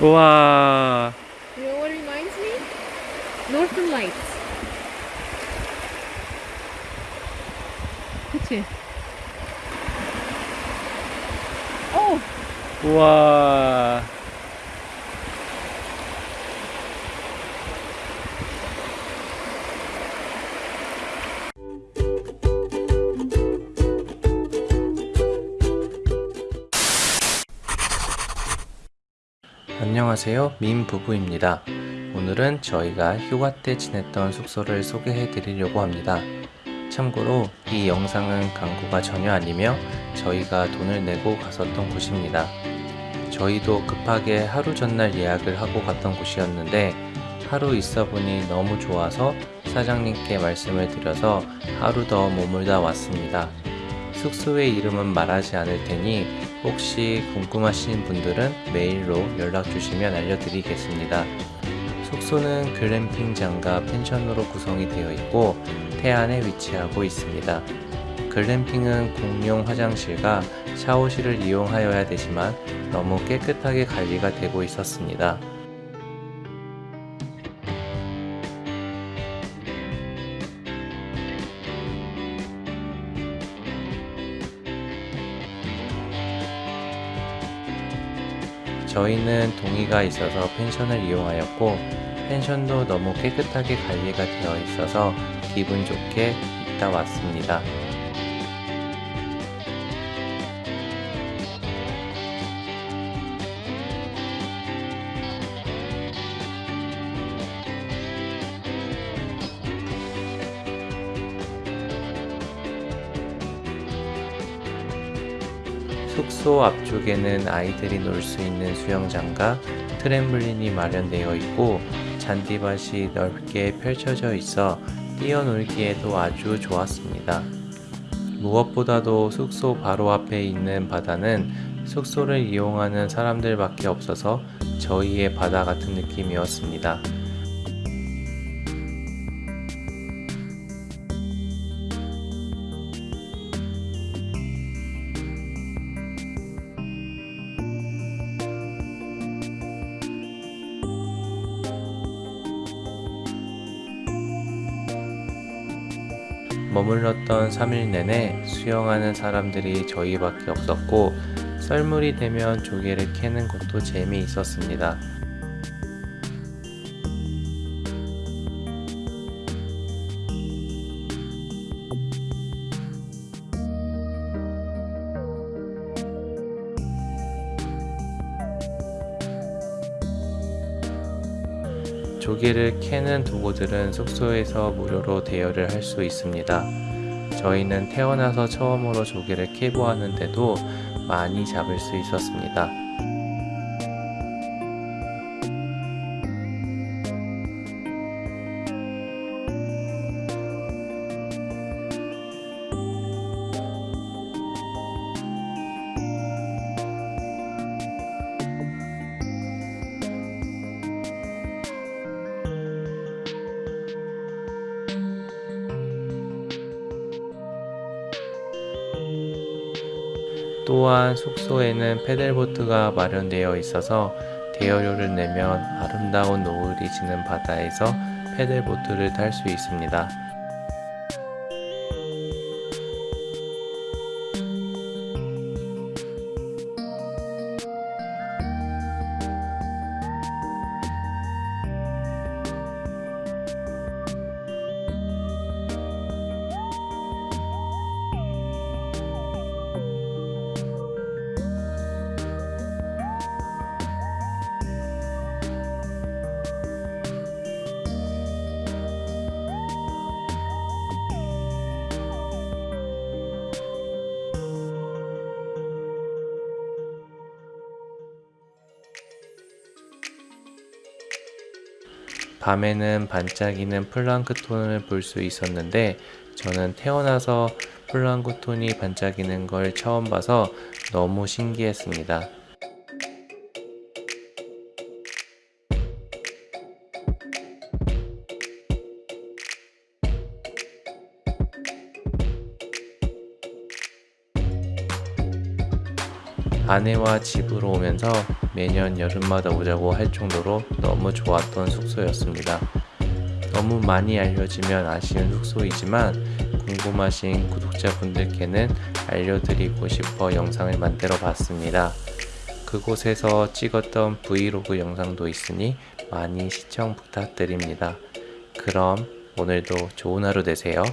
우와. You know what it reminds me? Northern Lights. 그치? 오! 우와. 안녕하세요. 민 부부입니다. 오늘은 저희가 휴가 때 지냈던 숙소를 소개해 드리려고 합니다. 참고로 이 영상은 광고가 전혀 아니며 저희가 돈을 내고 갔었던 곳입니다. 저희도 급하게 하루 전날 예약을 하고 갔던 곳이었는데 하루 있어 보니 너무 좋아서 사장님께 말씀을 드려서 하루 더 머물다 왔습니다. 숙소의 이름은 말하지 않을 테니 혹시 궁금하신 분들은 메일로 연락 주시면 알려드리겠습니다. 숙소는 글램핑장과 펜션으로 구성이 되어 있고 태안에 위치하고 있습니다. 글램핑은 공용 화장실과 샤워실을 이용하여야 되지만 너무 깨끗하게 관리가 되고 있었습니다. 저희는 동의가 있어서 펜션을 이용하였고 펜션도 너무 깨끗하게 관리가 되어 있어서 기분 좋게 있다 왔습니다. 숙소 앞쪽에는 아이들이 놀 수 있는 수영장과 트램블린이 마련되어 있고 잔디밭이 넓게 펼쳐져 있어 뛰어놀기에도 아주 좋았습니다. 무엇보다도 숙소 바로 앞에 있는 바다는 숙소를 이용하는 사람들밖에 없어서 저희의 바다 같은 느낌이었습니다. 머물렀던 3일 내내 수영하는 사람들이 저희밖에 없었고 썰물이 되면 조개를 캐는 것도 재미있었습니다. 조개를 캐는 도구들은 숙소에서 무료로 대여를 할 수 있습니다. 저희는 태어나서 처음으로 조개를 캐보았는데도 많이 잡을 수 있었습니다. 또한 숙소에는 패들보트가 마련되어 있어서 대여료를 내면 아름다운 노을이 지는 바다에서 패들보트를 탈 수 있습니다. 밤에는 반짝이는 플랑크톤을 볼 수 있었는데 저는 태어나서 플랑크톤이 반짝이는 걸 처음 봐서 너무 신기했습니다. 아내와 집으로 오면서 매년 여름마다 오자고 할 정도로 너무 좋았던 숙소였습니다. 너무 많이 알려지면 아쉬운 숙소이지만 궁금하신 구독자분들께는 알려드리고 싶어 영상을 만들어 봤습니다. 그곳에서 찍었던 브이로그 영상도 있으니 많이 시청 부탁드립니다. 그럼 오늘도 좋은 하루 되세요.